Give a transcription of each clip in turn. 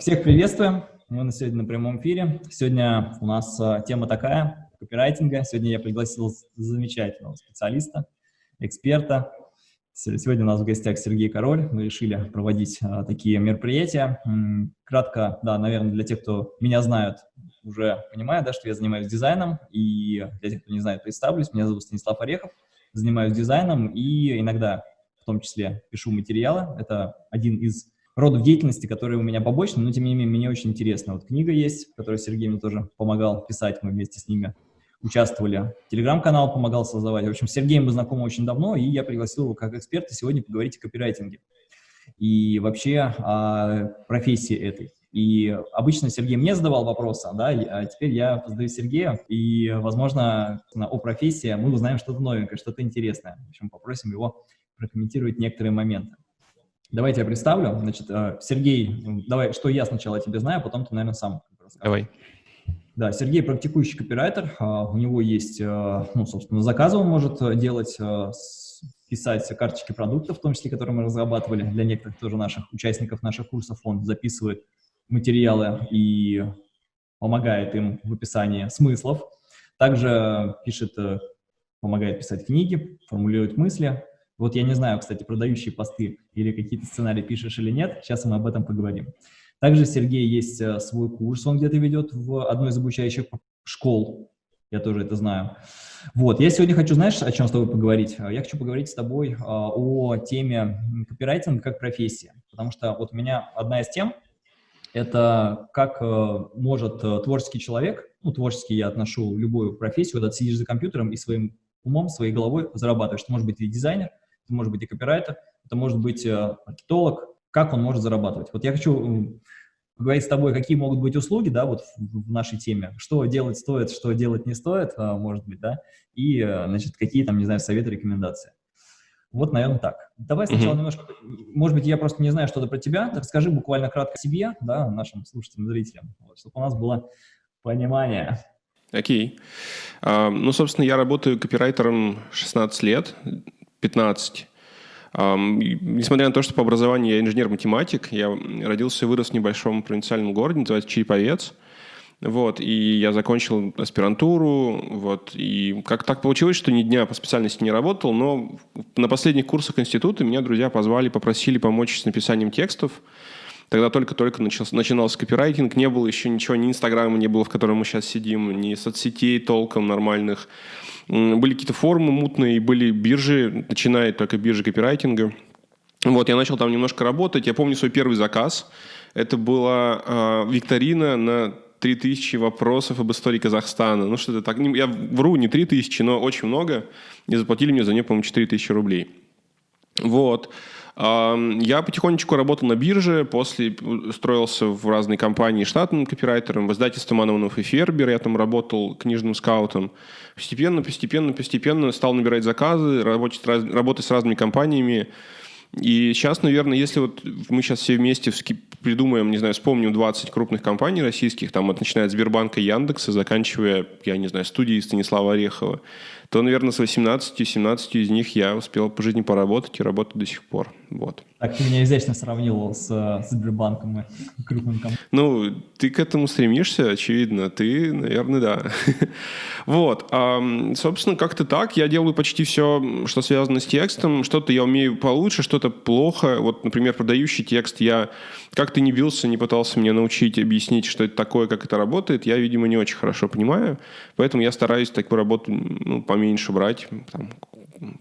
Всех приветствуем. Мы на сегодня на прямом эфире. Сегодня у нас а, тема такая, копирайтинга. Сегодня я пригласил замечательного специалиста, эксперта. Сегодня у нас в гостях Сергей Король. Мы решили проводить а, такие мероприятия. Кратко, да, наверное, для тех, кто меня знают, уже понимают, да, что я занимаюсь дизайном. И для тех, кто не знает, представлюсь. Меня зовут Станислав Орехов. Занимаюсь дизайном и иногда, в том числе, пишу материалы. Это один из родов деятельности, которые у меня побочные, но тем не менее мне очень интересно. Вот книга есть, которую Сергей мне тоже помогал писать, мы вместе с ними участвовали. Телеграм-канал помогал создавать. В общем, с Сергеем мы знакомы очень давно, и я пригласил его как эксперта сегодня поговорить о копирайтинге и вообще о профессии этой. И обычно Сергей мне задавал вопросы, да, а теперь я задаю Сергея, и, возможно, о профессии мы узнаем что-то новенькое, что-то интересное. В общем, попросим его прокомментировать некоторые моменты. Давайте я представлю. Значит, э, Сергей, давай, что я сначала тебе знаю, а потом ты, наверное, сам расскажешь. Давай. Да, Сергей практикующий копирайтер. А, у него есть, э, ну, собственно, заказы он может э, делать, писать карточки продуктов, в том числе, которые мы разрабатывали для некоторых тоже наших участников наших курсов. Он записывает материалы и помогает им в описании смыслов. Также пишет, помогает писать книги, формулирует мысли, вот я не знаю, кстати, продающие посты или какие-то сценарии пишешь или нет, сейчас мы об этом поговорим. Также Сергей есть э, свой курс, он где-то ведет в одной из обучающих школ, я тоже это знаю. Вот, я сегодня хочу, знаешь, о чем с тобой поговорить? Я хочу поговорить с тобой а, о теме копирайтинга как профессии, потому что вот у меня одна из тем – это как э, может э, творческий человек, ну, творческий я отношу любую профессию, когда ты сидишь за компьютером и своим умом, своей головой зарабатываешь. Ты можешь быть и дизайнер, это может быть и копирайтер, это может быть э, маркетолог, как он может зарабатывать. Вот я хочу поговорить с тобой, какие могут быть услуги, да, вот в, нашей теме, что делать стоит, что делать не стоит, а, может быть, да, и, э, значит, какие там, не знаю, советы, рекомендации. Вот, наверное, так. Давай сначала mm-hmm. немножко, может быть, я просто не знаю что-то про тебя, расскажи буквально кратко о себе, да, нашим слушателям, зрителям, вот, чтобы у нас было понимание. Окей. Okay. Uh, ну, собственно, я работаю копирайтером 16 лет, 15. Несмотря на то, что по образованию я инженер-математик, я родился и вырос в небольшом провинциальном городе, называется Череповец. Вот, и я закончил аспирантуру, вот, и как так получилось, что ни дня по специальности не работал, но на последних курсах института меня друзья позвали, попросили помочь с написанием текстов. Тогда только-только начался, начинался копирайтинг, не было еще ничего, ни Инстаграма не было, в котором мы сейчас сидим, ни соцсетей толком нормальных. Были какие-то форумы мутные, были биржи, начиная только биржи копирайтинга. Вот, я начал там немножко работать. Я помню свой первый заказ. Это была э, викторина на 3000 вопросов об истории Казахстана. Ну, что-то так. Я вру, не 3000, но очень много. И заплатили мне за нее, по-моему, 4000 рублей. Вот. Я потихонечку работал на бирже, после устроился в разные компании штатным копирайтером, в издательстве Мановнов и Фербер, я там работал книжным скаутом. Постепенно, постепенно, постепенно стал набирать заказы, работать, работать с разными компаниями. И сейчас, наверное, если вот мы сейчас все вместе придумаем, не знаю, вспомним 20 крупных компаний российских, там от начиная от Сбербанка, Яндекса, заканчивая, я не знаю, студией Станислава Орехова, то, наверное, с 18-17 из них я успел по жизни поработать и работаю до сих пор. Вот. Так ты меня изящно сравнил с, с Сбербанком и крупным компаниям. Ну, ты к этому стремишься, очевидно. Ты, наверное, да. вот. А, собственно, как-то так. Я делаю почти все, что связано с текстом. Что-то я умею получше, что-то плохо. Вот, например, продающий текст я как-то не бился, не пытался мне научить, объяснить, что это такое, как это работает. Я, видимо, не очень хорошо понимаю. Поэтому я стараюсь такую работу ну, по поменьше брать, там,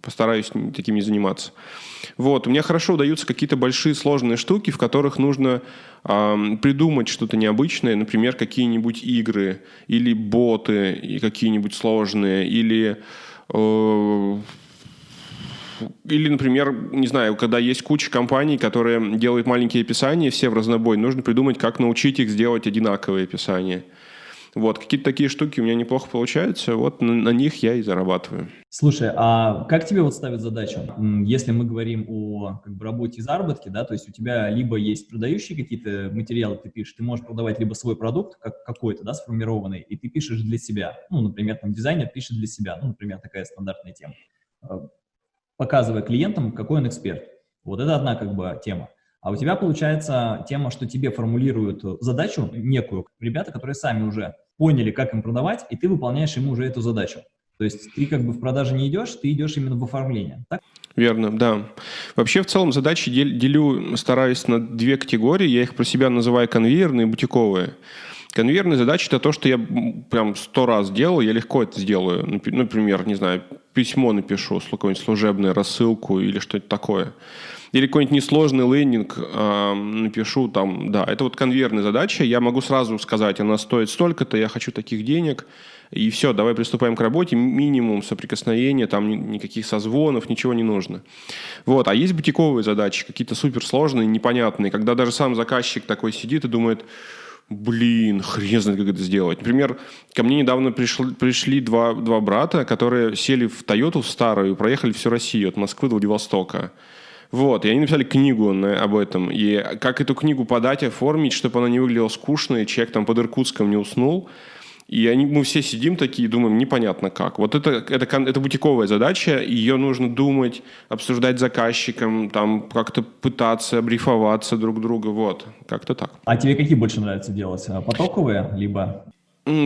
постараюсь таким не заниматься. Вот. У меня хорошо удаются какие-то большие сложные штуки, в которых нужно э, придумать что-то необычное, например, какие-нибудь игры или боты и какие-нибудь сложные, или э, или, например, не знаю, когда есть куча компаний, которые делают маленькие описания, все в разнобой, нужно придумать, как научить их сделать одинаковые описания. Вот, какие-то такие штуки у меня неплохо получаются, вот на, на них я и зарабатываю. Слушай, а как тебе вот ставят задачу? Если мы говорим о как бы, работе и заработке, да, то есть у тебя либо есть продающие какие-то материалы, ты пишешь, ты можешь продавать либо свой продукт как какой-то, да, сформированный, и ты пишешь для себя. Ну, например, там дизайнер пишет для себя, ну, например, такая стандартная тема. Показывая клиентам, какой он эксперт. Вот это одна как бы тема. А у тебя получается тема, что тебе формулируют задачу некую, ребята, которые сами уже поняли, как им продавать, и ты выполняешь ему уже эту задачу. То есть ты как бы в продаже не идешь, ты идешь именно в оформление. Так? Верно, да. Вообще, в целом, задачи делю, стараюсь на две категории. Я их про себя называю конвейерные и бутиковые. Конвейерные задачи – это то, что я прям сто раз делал, я легко это сделаю. Например, не знаю, письмо напишу, какое-нибудь служебное, рассылку или что-то такое. Или какой-нибудь несложный лендинг э, напишу там, да, это вот конвейерная задача, я могу сразу сказать, она стоит столько-то, я хочу таких денег, и все, давай приступаем к работе, минимум соприкосновения, там никаких созвонов, ничего не нужно. Вот, а есть бутиковые задачи, какие-то суперсложные, непонятные, когда даже сам заказчик такой сидит и думает, блин, хрен знает, как это сделать. Например, ко мне недавно пришли, пришли два, два брата, которые сели в Тойоту старую и проехали всю Россию от Москвы до Владивостока. Вот, и они написали книгу на, об этом. И как эту книгу подать, оформить, чтобы она не выглядела скучно, и человек там под Иркутском не уснул. И они, мы все сидим такие и думаем, непонятно как. Вот это, это, это бутиковая задача, ее нужно думать, обсуждать с заказчиком, там как-то пытаться брифоваться друг друга, вот, как-то так. А тебе какие больше нравится делать? А потоковые, либо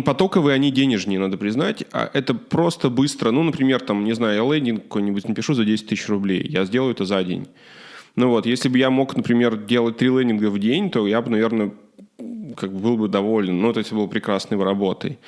Потоковые, они денежнее, надо признать. А это просто быстро. Ну, например, там, не знаю, я лендинг какой-нибудь напишу за 10 тысяч рублей. Я сделаю это за день. Ну вот, если бы я мог, например, делать три лендинга в день, то я бы, наверное, как бы был бы доволен. Ну, то есть был прекрасной работой.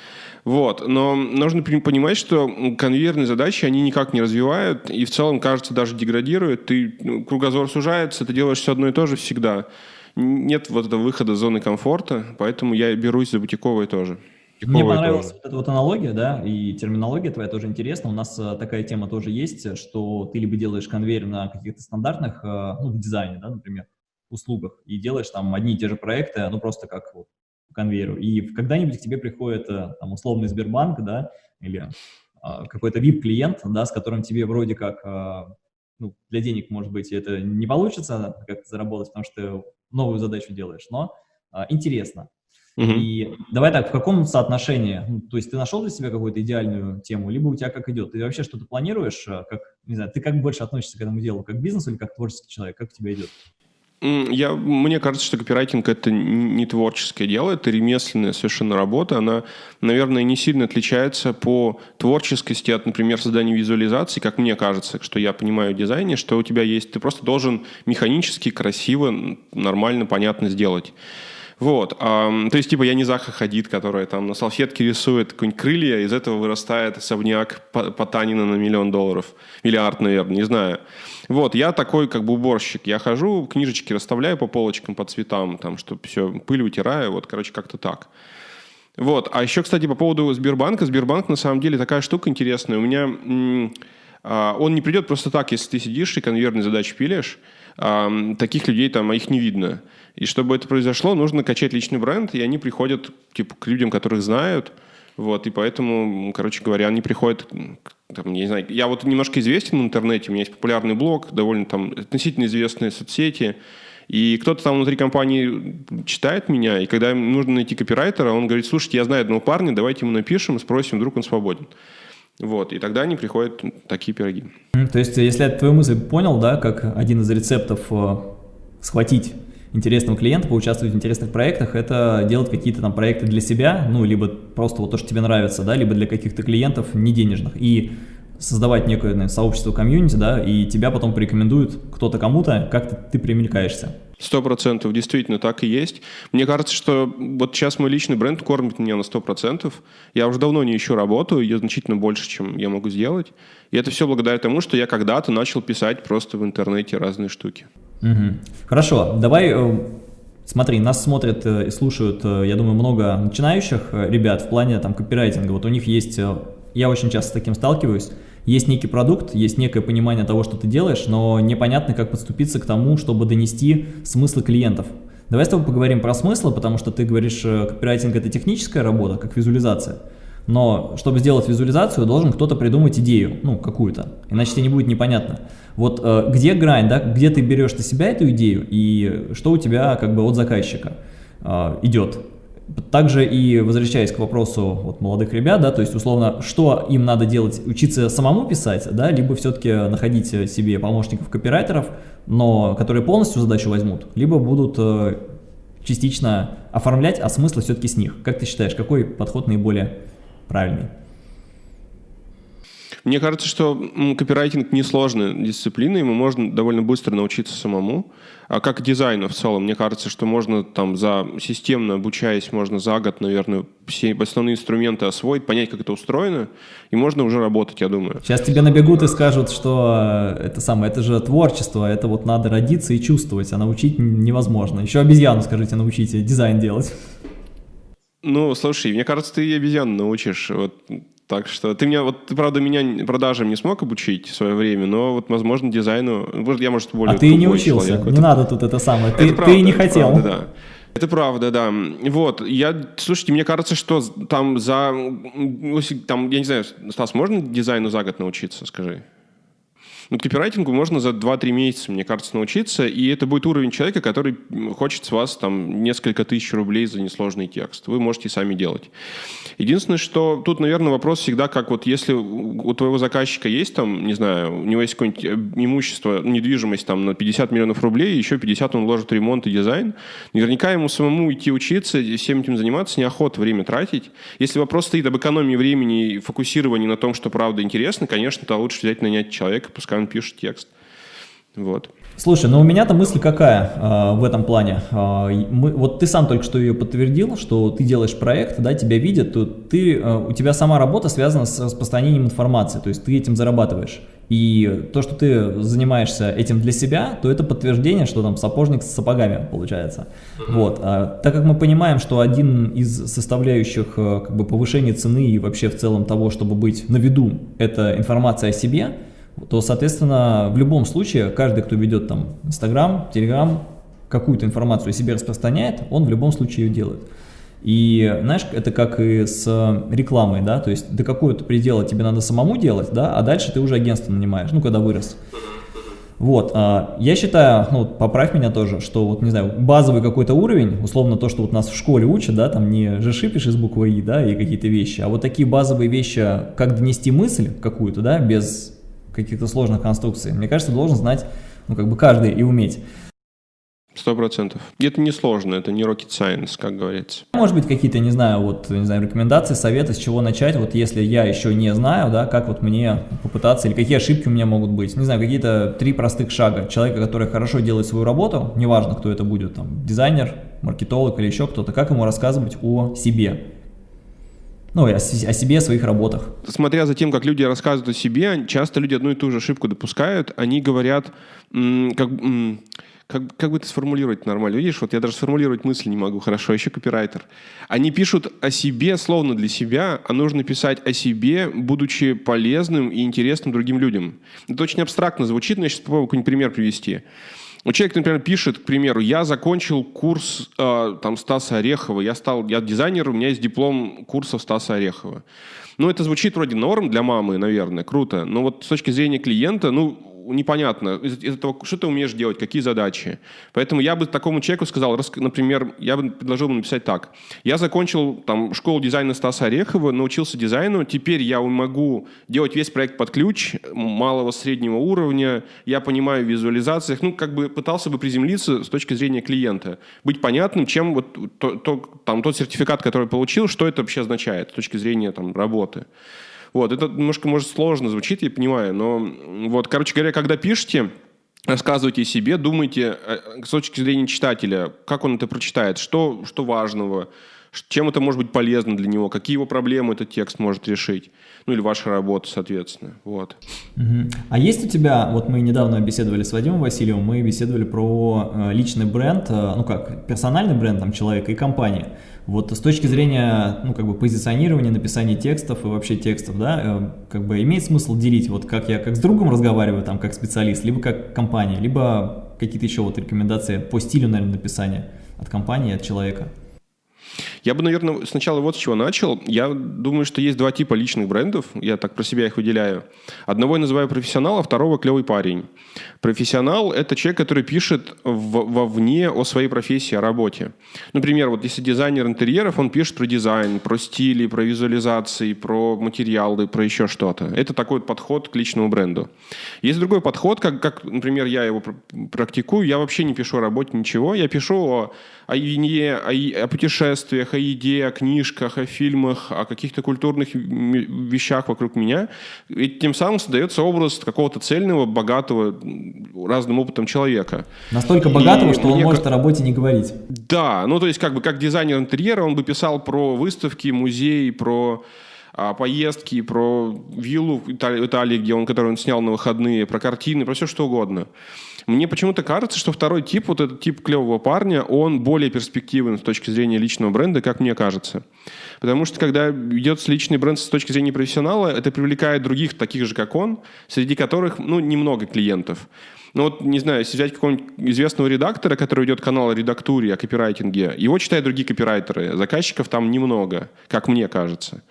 Вот. Но нужно понимать, что конвейерные задачи, они никак не развивают и в целом, кажется, даже деградируют. Ты, ну, кругозор сужается, ты делаешь все одно и то же всегда. Нет вот этого выхода из зоны комфорта, поэтому я берусь за бутиковые тоже. Мне понравилась вот эта вот аналогия, да, и терминология твоя тоже интересна. У нас а, такая тема тоже есть, что ты либо делаешь конвейер на каких-то стандартных, а, ну, в дизайне, да, например, услугах, и делаешь там одни и те же проекты, ну, просто как вот по конвейеру. И когда-нибудь к тебе приходит э, там условный Сбербанк, да, или а, какой-то VIP-клиент, да, с которым тебе вроде как, а, ну, для денег, может быть, это не получится как заработать, потому что новую задачу делаешь, но а, интересно. Угу. И давай так, в каком соотношении? Ну, то есть ты нашел для себя какую-то идеальную тему, либо у тебя как идет? Ты вообще что-то планируешь? А, как, не знаю, ты как больше относишься к этому делу? Как бизнес или как творческий человек? Как у тебя идет? Я, мне кажется, что копирайтинг – это не творческое дело, это ремесленная совершенно работа. Она, наверное, не сильно отличается по творческости от, например, создания визуализации, как мне кажется, что я понимаю в дизайне, что у тебя есть, ты просто должен механически, красиво, нормально, понятно сделать. Вот. То есть, типа, я не Заха Хадид, которая там на салфетке рисует какие-нибудь крылья, из этого вырастает особняк Потанина на миллион долларов. Миллиард, наверное, не знаю. Вот, я такой как бы уборщик. Я хожу, книжечки расставляю по полочкам, по цветам, там, чтобы все, пыль утираю, вот, короче, как-то так. Вот. А еще, кстати, по поводу Сбербанка. Сбербанк, на самом деле, такая штука интересная. У меня... А, он не придет просто так, если ты сидишь и конвейерные задачи пилишь. Таких людей там, а их не видно. И чтобы это произошло, нужно качать личный бренд, и они приходят типа, к людям, которых знают, вот, и поэтому, короче говоря, они приходят, там, не знаю, я вот немножко известен в интернете, у меня есть популярный блог, довольно там относительно известные соцсети, и кто-то там внутри компании читает меня, и когда им нужно найти копирайтера, он говорит, слушайте, я знаю одного парня, давайте ему напишем, спросим, вдруг он свободен. Вот, и тогда они приходят такие пироги. То есть, если я твою мысль понял, да, как один из рецептов э, схватить интересного клиента, поучаствовать в интересных проектах, это делать какие-то там проекты для себя, ну, либо просто вот то, что тебе нравится, да, либо для каких-то клиентов не денежных, и создавать некое наверное, сообщество комьюнити, да, и тебя потом порекомендуют кто-то кому-то, как ты, ты примелькаешься. Сто процентов, действительно, так и есть. Мне кажется, что вот сейчас мой личный бренд кормит меня на сто процентов. Я уже давно не ищу работу, ее значительно больше, чем я могу сделать. И это все благодаря тому, что я когда-то начал писать просто в интернете разные штуки. Угу. Хорошо, давай, э, смотри, нас смотрят э, и слушают, э, я думаю, много начинающих ребят в плане там копирайтинга. Вот у них есть, я очень часто с таким сталкиваюсь, есть некий продукт, есть некое понимание того, что ты делаешь, но непонятно, как подступиться к тому, чтобы донести смыслы клиентов. Давай с тобой поговорим про смыслы, потому что ты говоришь, копирайтинг – это техническая работа, как визуализация. Но чтобы сделать визуализацию, должен кто-то придумать идею, ну, какую-то, иначе тебе не будет непонятно. Вот э, где грань, да, где ты берешь на себя эту идею и что у тебя как бы от заказчика э, идет. также и возвращаясь к вопросу вот, молодых ребят, да, то есть условно, что им надо делать, учиться самому писать, да, либо все-таки находить себе помощников копирайтеров, но которые полностью задачу возьмут, либо будут э, частично оформлять, а смысл все-таки с них. Как ты считаешь, какой подход наиболее правильный? Мне кажется, что копирайтинг несложная дисциплина, ему можно довольно быстро научиться самому. А как дизайну в целом, мне кажется, что можно там за системно обучаясь, можно за год, наверное, все основные инструменты освоить, понять, как это устроено, и можно уже работать, я думаю. Сейчас тебе набегут и скажут, что э, это самое, это же творчество, это вот надо родиться и чувствовать, а научить невозможно. Еще обезьяну, скажите, научите дизайн делать. Ну, слушай, мне кажется, ты обезьяну научишь. Вот так что ты меня, вот ты, правда, меня продажам не смог обучить в свое время, но вот, возможно, дизайну, я, может, более А ты не учился, человек. не это, надо тут это самое, ты, это правда, ты не хотел. Правда, да. Это правда, да. Вот, я, слушайте, мне кажется, что там за, там, я не знаю, Стас, можно дизайну за год научиться, скажи? Ну, копирайтингу можно за 2-3 месяца, мне кажется, научиться, и это будет уровень человека, который хочет с вас там несколько тысяч рублей за несложный текст. Вы можете сами делать. Единственное, что тут, наверное, вопрос всегда, как вот если у твоего заказчика есть там, не знаю, у него есть какое-нибудь э, имущество, недвижимость там на 50 миллионов рублей, еще 50 он вложит в ремонт и дизайн, наверняка ему самому идти учиться, всем этим заниматься, неохота время тратить. Если вопрос стоит об экономии времени и фокусировании на том, что правда интересно, конечно, то лучше взять нанять человека, пускай он пишет текст. Вот. Слушай, ну у меня-то мысль какая э, в этом плане. Э, мы, вот ты сам только что ее подтвердил, что ты делаешь проект, да, тебя видят, то ты, э, у тебя сама работа связана с распространением информации, то есть ты этим зарабатываешь. И то, что ты занимаешься этим для себя, то это подтверждение, что там сапожник с сапогами получается. Вот. А, так как мы понимаем, что один из составляющих э, как бы, повышения цены и вообще в целом того, чтобы быть на виду, это информация о себе, то, соответственно, в любом случае, каждый, кто ведет там Инстаграм, Телеграм, какую-то информацию о себе распространяет, он в любом случае ее делает. И, знаешь, это как и с рекламой, да, то есть до какого-то предела тебе надо самому делать, да, а дальше ты уже агентство нанимаешь, ну, когда вырос. Вот, а, я считаю, ну, поправь меня тоже, что вот, не знаю, базовый какой-то уровень, условно то, что вот нас в школе учат, да, там не же шипишь из буквы И, да, и какие-то вещи, а вот такие базовые вещи, как донести мысль какую-то, да, без каких-то сложных конструкций. Мне кажется, должен знать, ну, как бы каждый и уметь. Сто процентов. Это не сложно, это не rocket science, как говорится. Может быть, какие-то, не знаю, вот, не знаю, рекомендации, советы, с чего начать, вот если я еще не знаю, да, как вот мне попытаться, или какие ошибки у меня могут быть, не знаю, какие-то три простых шага человека, который хорошо делает свою работу, неважно, кто это будет, там, дизайнер, маркетолог или еще кто-то, как ему рассказывать о себе, ну, о, о себе, о своих работах. Смотря за тем, как люди рассказывают о себе, часто люди одну и ту же ошибку допускают. Они говорят, как, как, как бы это сформулировать нормально? Видишь, вот я даже сформулировать мысли не могу хорошо, еще копирайтер. Они пишут о себе словно для себя, а нужно писать о себе, будучи полезным и интересным другим людям. Это очень абстрактно звучит, но я сейчас попробую какой-нибудь пример привести. Вот человек, например, пишет, к примеру, я закончил курс э, там Стаса Орехова, я стал, я дизайнер, у меня есть диплом курсов Стаса Орехова. Ну, это звучит вроде норм для мамы, наверное, круто, но вот с точки зрения клиента, ну, непонятно, из, из этого, что ты умеешь делать, какие задачи. Поэтому я бы такому человеку сказал, например, я бы предложил ему написать так. Я закончил там, школу дизайна Стаса Орехова, научился дизайну, теперь я могу делать весь проект под ключ, малого, среднего уровня, я понимаю в визуализациях, ну, как бы пытался бы приземлиться с точки зрения клиента, быть понятным, чем вот то, то, там, тот сертификат, который получил, что это вообще означает с точки зрения там, работы. Вот, это немножко, может, сложно звучит, я понимаю, но вот, короче говоря, когда пишете, рассказывайте себе, думайте э, с точки зрения читателя, как он это прочитает, что, что важного, чем это может быть полезно для него, какие его проблемы этот текст может решить, ну или ваша работа, соответственно, вот. А есть у тебя, вот мы недавно беседовали с Вадимом Васильевым, мы беседовали про э, личный бренд, э, ну как, персональный бренд там человека и компании. Вот с точки зрения, ну, как бы позиционирования, написания текстов и вообще текстов, да, э, как бы имеет смысл делить, вот как я как с другом разговариваю, там, как специалист, либо как компания, либо какие-то еще вот рекомендации по стилю, наверное, написания от компании, от человека. Я бы, наверное, сначала вот с чего начал. Я думаю, что есть два типа личных брендов. Я так про себя их выделяю. Одного я называю профессионал, а второго клевый парень. Профессионал – это человек, который пишет вовне о своей профессии, о работе. Например, вот если дизайнер интерьеров, он пишет про дизайн, про стили, про визуализации, про материалы, про еще что-то. Это такой вот подход к личному бренду. Есть другой подход, как, как например, я его практикую. Я вообще не пишу о работе ничего. Я пишу о, о о, о путешествиях, о еде, о книжках, о фильмах, о каких-то культурных вещах вокруг меня. И тем самым создается образ какого-то цельного, богатого, разным опытом человека. Настолько богатого, и что он может как... о работе не говорить. Да, ну то есть как бы как дизайнер интерьера он бы писал про выставки, музеи, про а, поездки, про виллу в Италии, где он, которую он снял на выходные, про картины, про все что угодно. Мне почему-то кажется, что второй тип, вот этот тип клевого парня, он более перспективен с точки зрения личного бренда, как мне кажется. Потому что когда ведется личный бренд с точки зрения профессионала, это привлекает других, таких же, как он, среди которых, ну, немного клиентов. Ну вот, не знаю, если взять какого-нибудь известного редактора, который ведет канал о редактуре, о копирайтинге, его читают другие копирайтеры, заказчиков там немного, как мне кажется.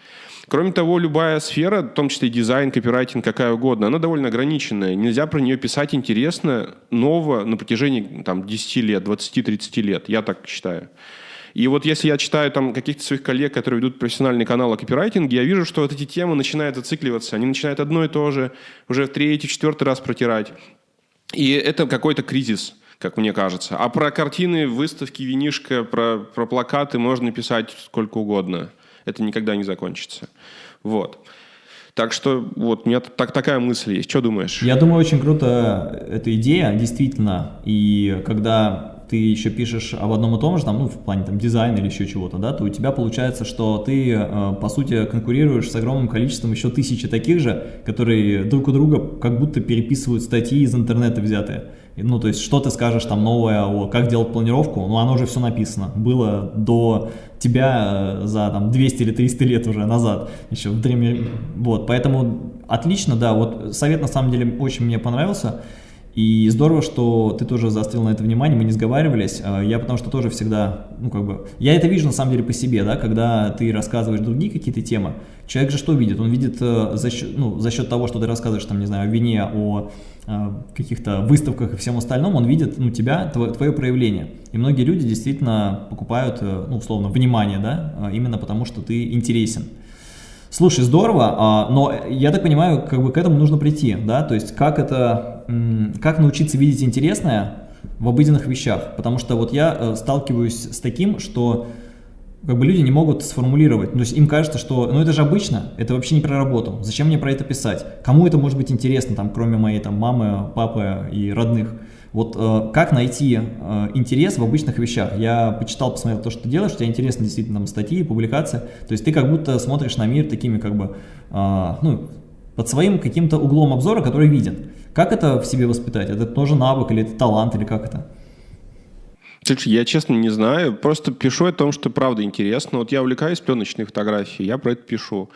Кроме того, любая сфера, в том числе дизайн, копирайтинг, какая угодно, она довольно ограниченная. Нельзя про нее писать интересно, ново на протяжении там, 10 лет, 20-30 лет. Я так считаю. И вот если я читаю там каких-то своих коллег, которые ведут профессиональный канал о копирайтинге, я вижу, что вот эти темы начинают зацикливаться. Они начинают одно и то же уже в третий, четвертый раз протирать. И это какой-то кризис как мне кажется. А про картины, выставки, винишко, про, про плакаты можно писать сколько угодно это никогда не закончится. Вот. Так что вот у меня так, такая мысль есть. Что думаешь? Я думаю, очень круто эта идея, действительно. И когда ты еще пишешь об одном и том же, там, ну, в плане там, дизайна или еще чего-то, да, то у тебя получается, что ты, э, по сути, конкурируешь с огромным количеством еще тысячи таких же, которые друг у друга как будто переписывают статьи из интернета взятые. Ну, то есть, что ты скажешь там новое о как делать планировку, ну, оно уже все написано. Было до тебя э, за там 200 или 300 лет уже назад, еще в древнем... Вот, поэтому отлично, да, вот совет на самом деле очень мне понравился. И здорово, что ты тоже заострил на это внимание, мы не сговаривались. А, я потому что тоже всегда, ну как бы, я это вижу на самом деле по себе, да, когда ты рассказываешь другие какие-то темы, человек же что видит? Он видит э, за счет, ну, за счет того, что ты рассказываешь, там, не знаю, о вине, о э, каких-то выставках и всем остальном, он видит, ну, тебя, твое, твое проявление. И многие люди действительно покупают, э, ну, условно, внимание, да, именно потому что ты интересен. Слушай, здорово, а, но я так понимаю, как бы к этому нужно прийти, да, то есть как это, как научиться видеть интересное в обыденных вещах, потому что вот я э, сталкиваюсь с таким, что как бы люди не могут сформулировать, то есть им кажется, что, ну это же обычно, это вообще не про работу, зачем мне про это писать, кому это может быть интересно, там, кроме моей там мамы, папы и родных, вот э, как найти э, интерес в обычных вещах? Я почитал, посмотрел то, что ты делаешь, у тебя интересны действительно там статьи, публикации. То есть ты как будто смотришь на мир такими как бы, э, ну, под своим каким-то углом обзора, который виден. Как это в себе воспитать? Это тоже навык или это талант, или как это? Слушай, я честно не знаю, просто пишу о том, что правда интересно. Вот я увлекаюсь пленочной фотографией, я про это пишу.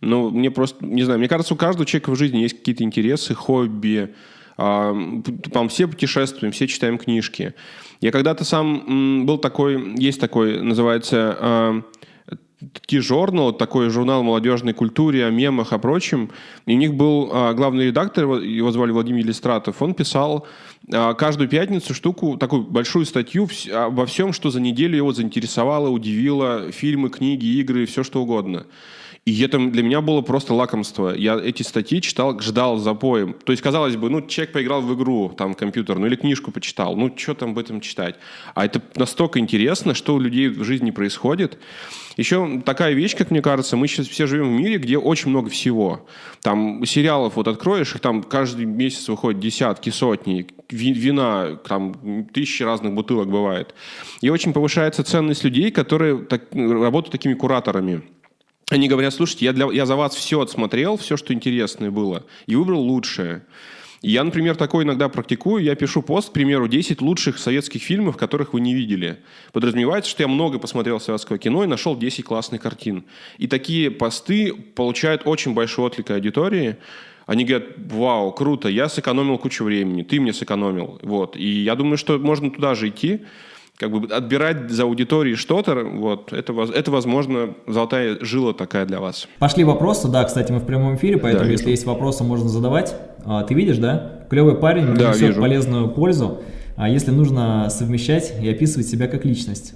Но мне просто, не знаю, мне кажется, у каждого человека в жизни есть какие-то интересы, хобби, там все путешествуем, все читаем книжки. Я когда-то сам был такой, есть такой, называется T-Journal, такой журнал молодежной культуре, о мемах, о прочем. И у них был а, главный редактор, его звали Владимир Иллистратов. Он писал а, каждую пятницу штуку, такую большую статью обо всем, что за неделю его заинтересовало, удивило. Фильмы, книги, игры, все что угодно. И это для меня было просто лакомство. Я эти статьи читал, ждал запоем. То есть, казалось бы, ну, человек поиграл в игру, там, компьютерную, или книжку почитал. Ну, что там об этом читать? А это настолько интересно, что у людей в жизни происходит. Еще такая вещь, как мне кажется, мы сейчас все живем в мире, где очень много всего. Там сериалов вот откроешь, их там каждый месяц выходит десятки, сотни. Вина, там тысячи разных бутылок бывает. И очень повышается ценность людей, которые так, работают такими кураторами. Они говорят, слушайте, я, для, я за вас все отсмотрел, все, что интересное было, и выбрал лучшее. Я, например, такое иногда практикую. Я пишу пост, к примеру, 10 лучших советских фильмов, которых вы не видели. Подразумевается, что я много посмотрел советского кино и нашел 10 классных картин. И такие посты получают очень большой отклик аудитории. Они говорят, вау, круто, я сэкономил кучу времени, ты мне сэкономил. Вот. И я думаю, что можно туда же идти. Как бы отбирать за аудиторией что-то, вот, это, это, возможно, золотая жила такая для вас. Пошли вопросы, да, кстати, мы в прямом эфире, поэтому да, если есть вопросы, можно задавать. А, ты видишь, да? Клевый парень, да, несет вижу. полезную пользу, а если нужно совмещать и описывать себя как личность.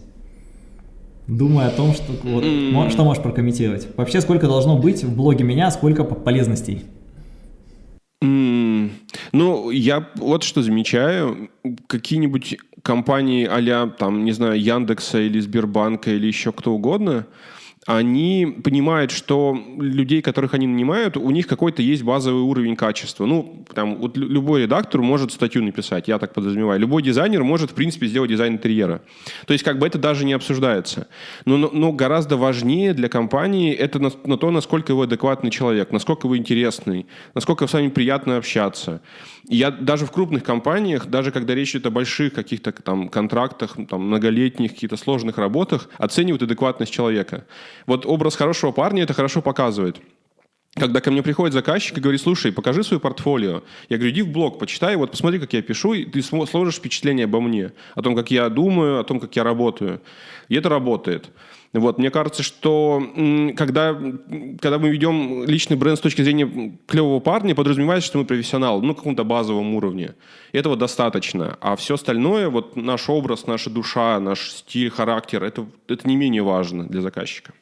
Думаю о том, что, вот, mm. что можешь прокомментировать. Вообще, сколько должно быть в блоге меня, сколько полезностей? Mm. Ну, я вот что замечаю. Какие-нибудь компании а там, не знаю, Яндекса или Сбербанка или еще кто угодно – они понимают, что людей, которых они нанимают, у них какой-то есть базовый уровень качества. Ну, там, вот любой редактор может статью написать, я так подразумеваю. Любой дизайнер может, в принципе, сделать дизайн интерьера. То есть, как бы это даже не обсуждается. Но, но, но гораздо важнее для компании это на, на то, насколько вы адекватный человек, насколько вы интересный, насколько с вами приятно общаться. Я даже в крупных компаниях, даже когда речь идет о больших каких-то там контрактах, там, многолетних, каких-то сложных работах, оценивают адекватность человека. Вот образ хорошего парня это хорошо показывает. Когда ко мне приходит заказчик и говорит, слушай, покажи свое портфолио. Я говорю, иди в блог, почитай, вот посмотри, как я пишу, и ты сложишь впечатление обо мне, о том, как я думаю, о том, как я работаю. И это работает. Вот, мне кажется, что когда, когда мы ведем личный бренд с точки зрения клевого парня, подразумевается, что мы профессионал, ну, на каком-то базовом уровне. Этого достаточно. А все остальное, вот наш образ, наша душа, наш стиль, характер, это, это не менее важно для заказчика.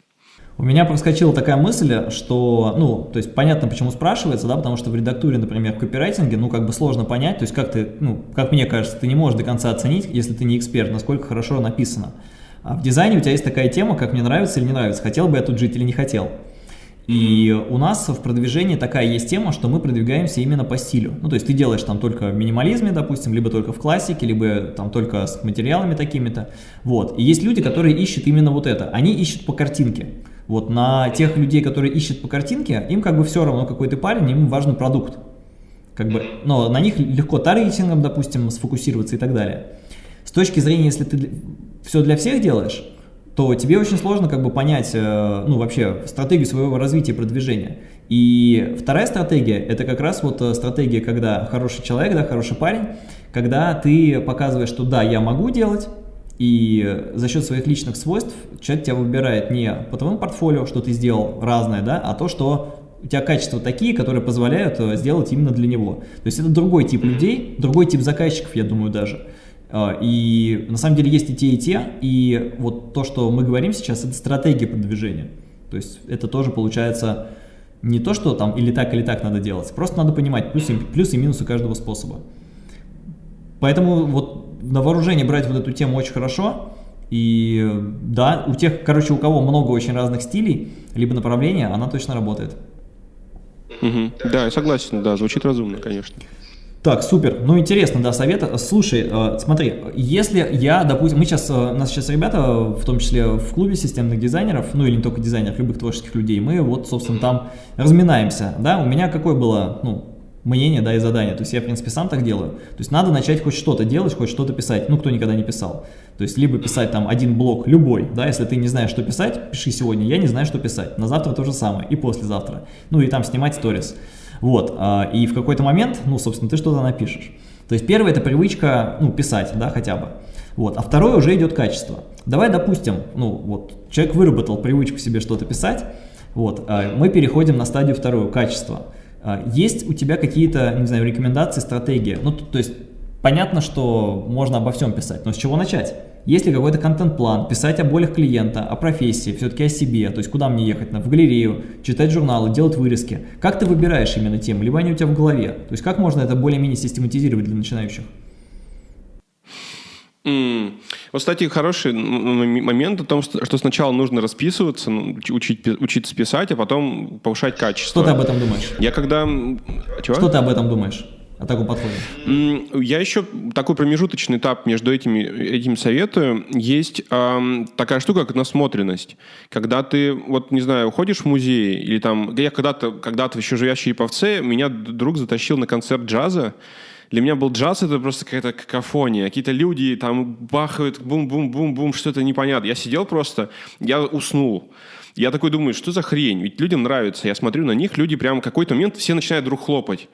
У меня проскочила такая мысль, что, ну, то есть понятно, почему спрашивается, да, потому что в редактуре, например, в копирайтинге, ну, как бы сложно понять, то есть как ты, ну, как мне кажется, ты не можешь до конца оценить, если ты не эксперт, насколько хорошо написано. А в дизайне у тебя есть такая тема, как мне нравится или не нравится, хотел бы я тут жить или не хотел. И у нас в продвижении такая есть тема, что мы продвигаемся именно по стилю. Ну, то есть ты делаешь там только в минимализме, допустим, либо только в классике, либо там только с материалами такими-то. Вот. И есть люди, которые ищут именно вот это. Они ищут по картинке. Вот на тех людей, которые ищут по картинке, им как бы все равно, какой ты парень, им важен продукт. Как бы, но на них легко таргетингом, допустим, сфокусироваться и так далее. С точки зрения, если ты все для всех делаешь, то тебе очень сложно как бы понять, э, ну, вообще, стратегию своего развития и продвижения. И вторая стратегия, это как раз вот э, стратегия, когда хороший человек, да, хороший парень, когда ты показываешь, что да, я могу делать, и за счет своих личных свойств человек тебя выбирает не по твоему портфолио, что ты сделал разное, да, а то, что у тебя качества такие, которые позволяют э, сделать именно для него. То есть это другой тип людей, другой тип заказчиков, я думаю, даже. А, и на самом деле есть и те, и те, и вот то, что мы говорим сейчас, это стратегия продвижения. То есть это тоже получается не то, что там или так, или так надо делать, просто надо понимать плюсы, плюсы и минусы каждого способа. Поэтому вот на вооружение брать вот эту тему очень хорошо, и да, у тех, короче, у кого много очень разных стилей, либо направления, она точно работает. Угу. Да, я согласен, да, звучит разумно, конечно. Так, супер. Ну, интересно, да, совет. Слушай, э, смотри, если я, допустим, мы сейчас, э, нас сейчас ребята, в том числе в клубе системных дизайнеров, ну или не только дизайнеров, любых творческих людей, мы вот, собственно, там разминаемся, да, у меня какое было, ну, мнение, да, и задание, то есть я, в принципе, сам так делаю, то есть надо начать хоть что-то делать, хоть что-то писать, ну, кто никогда не писал, то есть либо писать там один блок, любой, да, если ты не знаешь, что писать, пиши сегодня, я не знаю, что писать, на завтра то же самое, и послезавтра, ну, и там снимать сторис, вот, а, и в какой-то момент, ну, собственно, ты что-то напишешь. То есть первое – это привычка, ну, писать, да, хотя бы. Вот, а второе уже идет качество. Давай, допустим, ну, вот, человек выработал привычку себе что-то писать, вот, а мы переходим на стадию вторую – качество. А, есть у тебя какие-то, не знаю, рекомендации, стратегии? Ну, то есть, понятно, что можно обо всем писать, но с чего начать? Есть ли какой-то контент-план, писать о болях клиента, о профессии, все-таки о себе, то есть куда мне ехать, в галерею, читать журналы, делать вырезки. Как ты выбираешь именно тему, либо они у тебя в голове? То есть как можно это более-менее систематизировать для начинающих? Mm. Вот, кстати, хороший момент о том, что сначала нужно расписываться, ну, учить, учиться писать, а потом повышать качество. Что ты об этом думаешь? Я когда... Чего? Что ты об этом думаешь? О таком подходе? Я еще такой промежуточный этап между этими, этим советую. Есть э, такая штука, как насмотренность. Когда ты, вот, не знаю, уходишь в музей, или там, я когда-то, когда-то еще живящий Яповце, меня друг затащил на концерт джаза, для меня был джаз, это просто какая-то какофония. Какие-то люди там бахают, бум-бум-бум-бум, что-то непонятно. Я сидел просто, я уснул. Я такой думаю, что за хрень? Ведь людям нравится. Я смотрю на них, люди прям какой-то момент все начинают друг хлопать.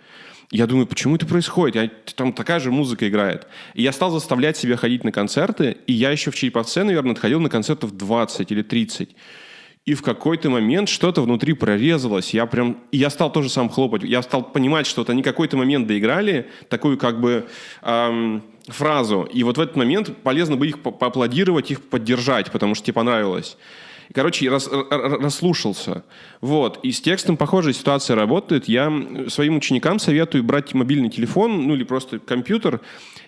Я думаю, почему это происходит? Я, там такая же музыка играет. И я стал заставлять себя ходить на концерты, и я еще в Череповце, наверное, ходил на концертов 20 или 30. И в какой-то момент что-то внутри прорезалось. Я прям, и я стал тоже сам хлопать. Я стал понимать, что вот они какой-то момент доиграли такую как бы эм, фразу. И вот в этот момент полезно бы их поаплодировать, их поддержать, потому что тебе понравилось. Короче, рас, расслушался. Вот. И с текстом похожая ситуация работает. Я своим ученикам советую брать мобильный телефон, ну или просто компьютер,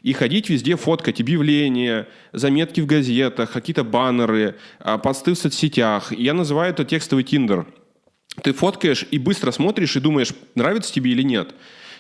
и ходить везде, фоткать объявления, заметки в газетах, какие-то баннеры, а, посты в соцсетях. Я называю это текстовый тиндер. Ты фоткаешь и быстро смотришь и думаешь, нравится тебе или нет.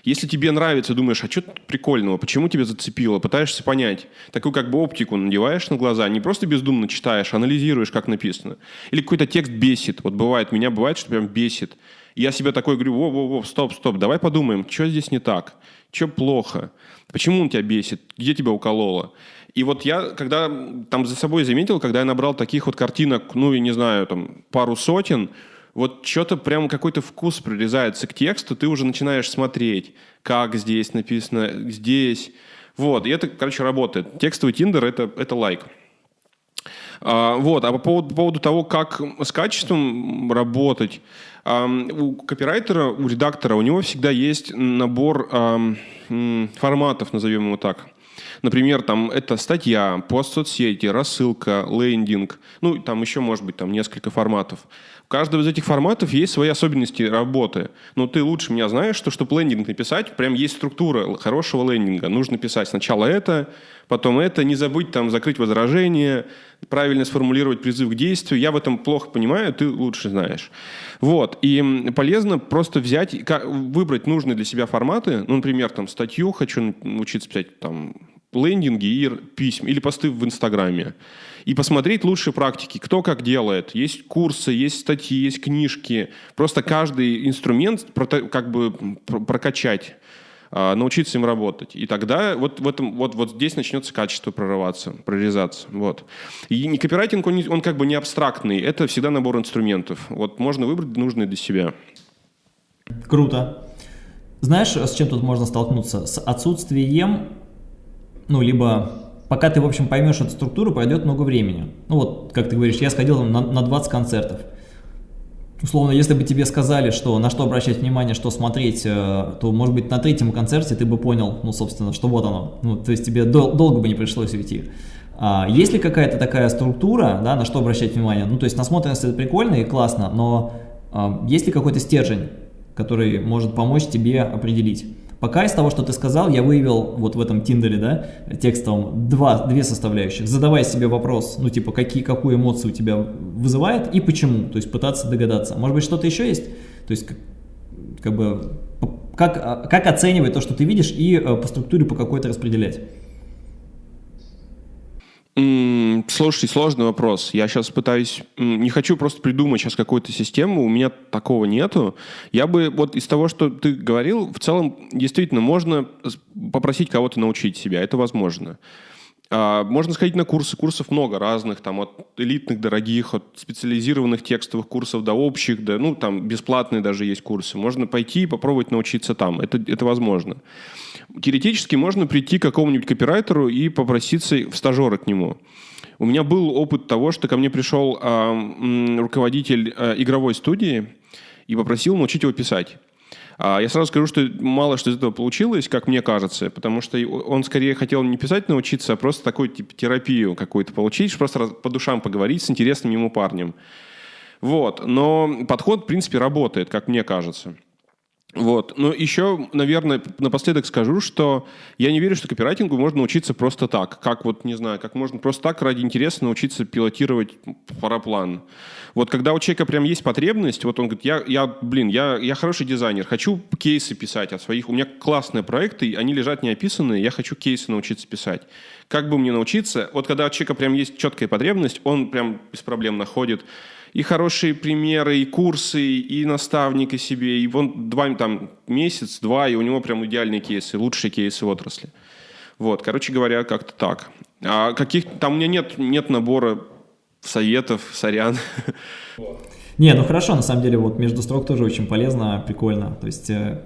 Если тебе нравится, думаешь, а что прикольного, почему тебя зацепило, пытаешься понять. Такую как бы оптику надеваешь на глаза, не просто бездумно читаешь, анализируешь, как написано. Или какой-то текст бесит. Вот бывает, меня бывает, что прям бесит. Я себе такой говорю, во-во-во, стоп, стоп, давай подумаем, что здесь не так, что плохо, почему он тебя бесит, где тебя укололо. И вот я, когда там за собой заметил, когда я набрал таких вот картинок, ну, я не знаю, там, пару сотен, вот что-то прям какой-то вкус прорезается к тексту, ты уже начинаешь смотреть, как здесь написано, здесь. Вот, и это, короче, работает. Текстовый Тиндер это, — это лайк. А, вот, а по поводу, по поводу того, как с качеством работать, а, у копирайтера, у редактора, у него всегда есть набор а, форматов, назовем его так. Например, там это статья, пост в соцсети, рассылка, лендинг, ну, там еще может быть там несколько форматов. У каждого из этих форматов есть свои особенности работы. Но ты лучше меня знаешь, что чтобы лендинг написать, прям есть структура хорошего лендинга. Нужно писать сначала это, потом это, не забыть там закрыть возражение, правильно сформулировать призыв к действию. Я в этом плохо понимаю, ты лучше знаешь. Вот. И полезно просто взять, выбрать нужные для себя форматы. Ну, например, там статью хочу научиться писать там лендинги и письма, или посты в Инстаграме. И посмотреть лучшие практики, кто как делает. Есть курсы, есть статьи, есть книжки. Просто каждый инструмент как бы прокачать а, научиться им работать. И тогда вот, в этом, вот, вот здесь начнется качество прорываться, прорезаться. Вот. И не копирайтинг, он, он как бы не абстрактный, это всегда набор инструментов. Вот можно выбрать нужные для себя. Круто. Знаешь, с чем тут можно столкнуться? С отсутствием ну, либо пока ты, в общем, поймешь эту структуру, пройдет много времени. Ну, вот, как ты говоришь, я сходил на, на 20 концертов. Условно, если бы тебе сказали, что на что обращать внимание, что смотреть, э, то, может быть, на третьем концерте ты бы понял, ну, собственно, что вот оно. Ну, то есть тебе дол долго бы не пришлось уйти. А есть ли какая-то такая структура, да, на что обращать внимание? Ну, то есть насмотренность это прикольно и классно, но а, есть ли какой-то стержень, который может помочь тебе определить? Пока из того, что ты сказал, я выявил вот в этом Тиндере, да, текстовом, два, две составляющих. Задавай себе вопрос, ну, типа, какие, какую эмоцию у тебя вызывает и почему, то есть пытаться догадаться. Может быть, что-то еще есть? То есть, как, как бы, как, как оценивать то, что ты видишь, и э, по структуре по какой-то распределять? Слушай, сложный вопрос. Я сейчас пытаюсь... Не хочу просто придумать сейчас какую-то систему, у меня такого нету. Я бы вот из того, что ты говорил, в целом действительно можно попросить кого-то научить себя, это возможно. А, можно сходить на курсы, курсов много разных, там от элитных, дорогих, от специализированных текстовых курсов до общих, до, ну, там бесплатные даже есть курсы. Можно пойти и попробовать научиться там, это, это возможно. Теоретически можно прийти к какому-нибудь копирайтеру и попроситься в стажеры к нему. У меня был опыт того, что ко мне пришел э, руководитель э, игровой студии и попросил научить его писать. А я сразу скажу, что мало что из этого получилось, как мне кажется, потому что он скорее хотел не писать научиться, а просто такую типа, терапию какую-то получить, просто по душам поговорить с интересным ему парнем. Вот. Но подход, в принципе, работает, как мне кажется. Вот. Но еще, наверное, напоследок скажу, что я не верю, что копирайтингу можно научиться просто так. Как вот, не знаю, как можно просто так ради интереса научиться пилотировать параплан. Вот когда у человека прям есть потребность, вот он говорит, я, я блин, я, я хороший дизайнер, хочу кейсы писать от своих, у меня классные проекты, они лежат неописанные, я хочу кейсы научиться писать. Как бы мне научиться? Вот когда у человека прям есть четкая потребность, он прям без проблем находит и хорошие примеры, и курсы, и наставника себе, и вон два, там, месяц, два, и у него прям идеальные кейсы, лучшие кейсы в отрасли. Вот, короче говоря, как-то так. А каких там у меня нет, нет набора советов, сорян. Не, ну хорошо, на самом деле, вот между строк тоже очень полезно, прикольно. То есть, э,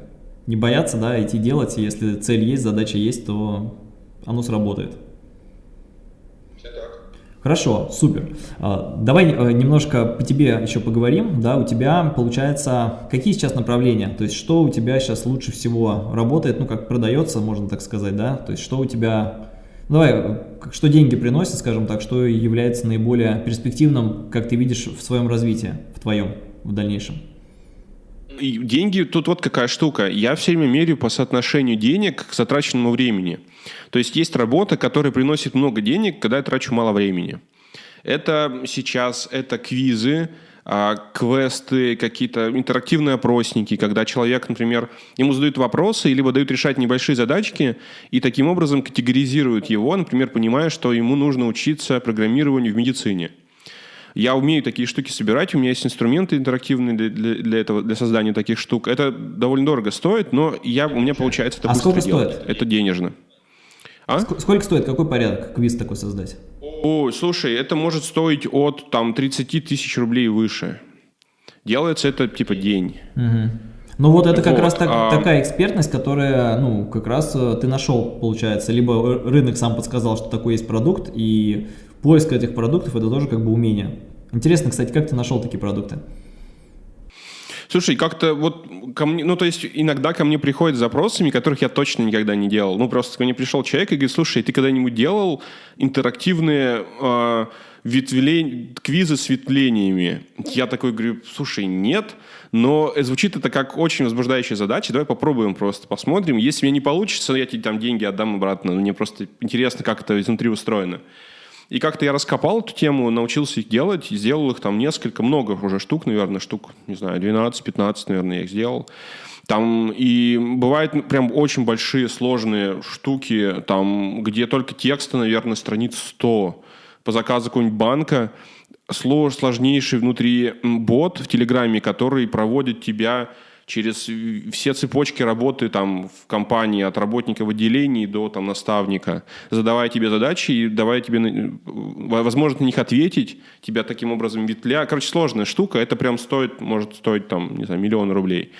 не бояться, да, идти делать, если цель есть, задача есть, то оно сработает. Хорошо, супер. А, давай э, немножко по тебе еще поговорим. Да, у тебя, получается, какие сейчас направления? То есть, что у тебя сейчас лучше всего работает, ну, как продается, можно так сказать, да? То есть, что у тебя... Ну, давай, что деньги приносит, скажем так, что является наиболее перспективным, как ты видишь, в своем развитии, в твоем, в дальнейшем? Деньги, тут вот какая штука. Я все время меряю по соотношению денег к затраченному времени. То есть есть работа, которая приносит много денег, когда я трачу мало времени. Это сейчас, это квизы, а, квесты, какие-то интерактивные опросники, когда человек, например, ему задают вопросы, либо дают решать небольшие задачки, и таким образом категоризируют его, например, понимая, что ему нужно учиться программированию в медицине. Я умею такие штуки собирать, у меня есть инструменты интерактивные для, для, для этого, для создания таких штук. Это довольно дорого стоит, но я, у меня получается это а быстро сколько делать. стоит? Это денежно. А? Сколько стоит, какой порядок квиз такой создать? О, слушай, это может стоить от там 30 тысяч рублей выше. Делается это типа день. Угу. Ну вот это как вот, раз так, а... такая экспертность, которая, ну, как раз э, ты нашел, получается. Либо рынок сам подсказал, что такой есть продукт, и поиск этих продуктов это тоже как бы умение. Интересно, кстати, как ты нашел такие продукты? Слушай, как-то вот ко мне, ну то есть иногда ко мне приходят запросами, которых я точно никогда не делал. Ну просто ко мне пришел человек и говорит, слушай, ты когда-нибудь делал интерактивные э, ветвлень, квизы с ветвлениями? Я такой говорю, слушай, нет, но звучит это как очень возбуждающая задача, давай попробуем просто, посмотрим. Если мне не получится, я тебе там деньги отдам обратно. Мне просто интересно, как это изнутри устроено. И как-то я раскопал эту тему, научился их делать, сделал их там несколько, много уже штук, наверное, штук, не знаю, 12-15, наверное, я их сделал. Там и бывают прям очень большие сложные штуки, там, где только текста, наверное, страниц 100 по заказу какого-нибудь банка, сложнейший внутри бот в Телеграме, который проводит тебя через все цепочки работы там в компании от работника в отделении до там наставника, задавая тебе задачи и давая тебе возможность на них ответить, тебя таким образом ветвля. Короче, сложная штука, это прям стоит, может стоить там, не знаю, миллион рублей.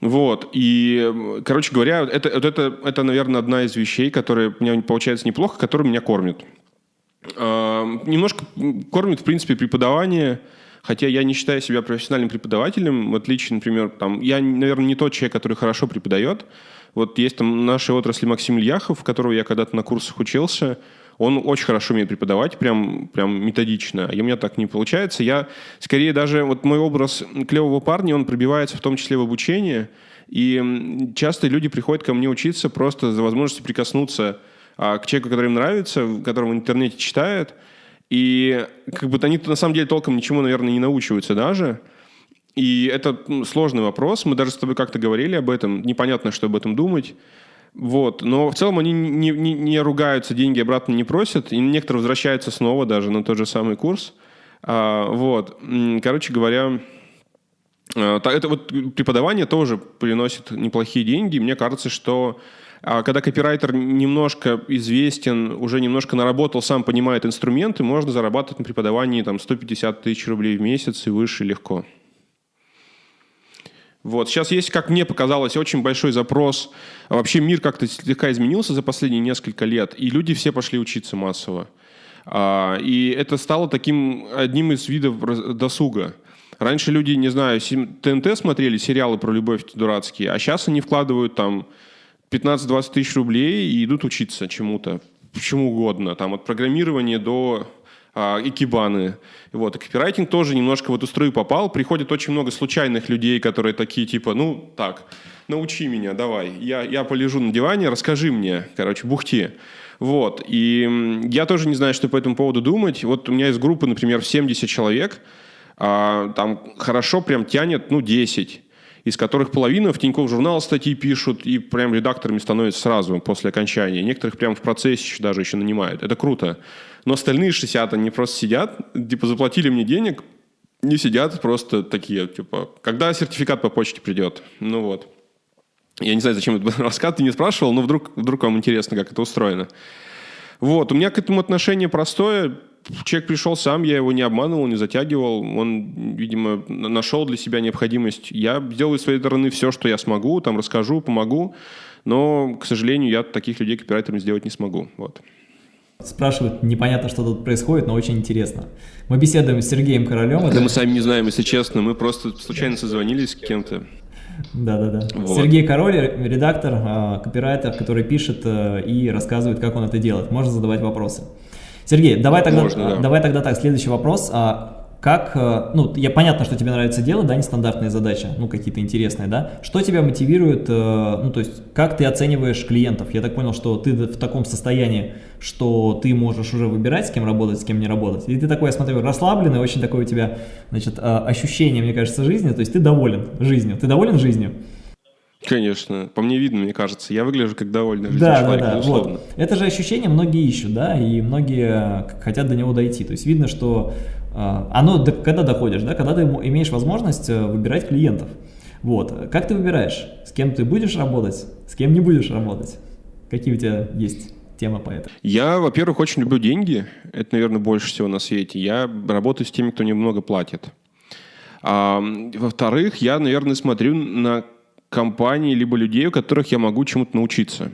Вот, и, короче говоря, это, это, это, это, наверное, одна из вещей, которая у меня получается неплохо, которая меня кормит. Э, немножко кормит, в принципе, преподавание, Хотя я не считаю себя профессиональным преподавателем, в отличие, например, там, я, наверное, не тот человек, который хорошо преподает. Вот есть там в нашей отрасли Максим Ильяхов, которого я когда-то на курсах учился, он очень хорошо умеет преподавать, прям, прям методично. И у меня так не получается. Я, скорее, даже вот мой образ клевого парня, он пробивается в том числе в обучении. И часто люди приходят ко мне учиться просто за возможностью прикоснуться а, к человеку, который им нравится, которого в интернете читают, и как бы они на самом деле толком ничему, наверное, не научиваются даже. И это сложный вопрос. Мы даже с тобой как-то говорили об этом. Непонятно, что об этом думать. Вот. Но в целом они не, не, не ругаются, деньги обратно не просят. И некоторые возвращаются снова даже на тот же самый курс. А, вот. Короче говоря, а, это вот преподавание тоже приносит неплохие деньги. Мне кажется, что когда копирайтер немножко известен, уже немножко наработал, сам понимает инструменты, можно зарабатывать на преподавании там, 150 тысяч рублей в месяц и выше легко. Вот. Сейчас есть, как мне показалось, очень большой запрос. Вообще мир как-то слегка изменился за последние несколько лет, и люди все пошли учиться массово. А, и это стало таким одним из видов досуга. Раньше люди, не знаю, ТНТ смотрели, сериалы про любовь дурацкие, а сейчас они вкладывают там 15-20 тысяч рублей и идут учиться чему-то, чему угодно, там от программирования до а, икебаны. Вот. И копирайтинг тоже немножко в эту струю попал. Приходит очень много случайных людей, которые такие типа, ну так, научи меня, давай. Я, я полежу на диване, расскажи мне, короче, бухти. Вот. И я тоже не знаю, что по этому поводу думать. Вот у меня из группы, например, 70 человек, а, там хорошо прям тянет, ну, 10 из которых половина в Тинькофф журнал статьи пишут и прям редакторами становятся сразу после окончания. Некоторых прям в процессе даже еще нанимают. Это круто. Но остальные 60, они просто сидят, типа заплатили мне денег, не сидят просто такие, типа, когда сертификат по почте придет? Ну вот. Я не знаю, зачем этот рассказ, ты не спрашивал, но вдруг, вдруг вам интересно, как это устроено. Вот, у меня к этому отношение простое. Человек пришел сам, я его не обманывал, не затягивал. Он, видимо, нашел для себя необходимость. Я сделаю с своей стороны все, что я смогу, там расскажу, помогу. Но, к сожалению, я таких людей копирайтерами сделать не смогу. Вот. Спрашивают, непонятно, что тут происходит, но очень интересно. Мы беседуем с Сергеем Королем. Да это... мы сами не знаем, если честно. Мы просто случайно созвонились с кем-то. Да-да-да. Вот. Сергей Король, редактор, а, копирайтер, который пишет э, и рассказывает, как он это делает. Можно задавать вопросы. Сергей, давай тогда, Можно, да. давай тогда так, следующий вопрос. А как, э, ну, я понятно, что тебе нравится дело, да, нестандартные задачи, ну, какие-то интересные, да, что тебя мотивирует, э, ну, то есть, как ты оцениваешь клиентов? Я так понял, что ты в таком состоянии, что ты можешь уже выбирать, с кем работать, с кем не работать, и ты такой, я смотрю, расслабленный, очень такое у тебя, значит, э, ощущение, мне кажется, жизни, то есть, ты доволен жизнью, ты доволен жизнью? Конечно, по мне видно, мне кажется. Я выгляжу как довольный жизнью да, человек, да, да. безусловно. Вот. Это же ощущение многие ищут, да, и многие хотят до него дойти. То есть видно, что а, оно, когда доходишь, да, когда ты имеешь возможность э, выбирать клиентов. Вот. Как ты выбираешь, с кем ты будешь работать, с кем не будешь работать? Какие у тебя есть темы по этому? Я, во-первых, очень люблю деньги. Это, наверное, больше всего на свете. Я работаю с теми, кто немного платит. А, во-вторых, я, наверное, смотрю на компании либо людей, у которых я могу чему-то научиться.